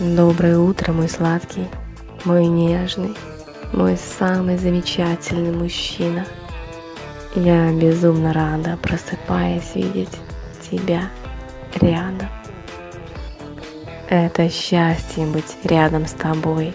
Доброе утро, мой сладкий, мой нежный, мой самый замечательный мужчина. Я безумно рада, просыпаясь, видеть тебя рядом. Это счастье быть рядом с тобой.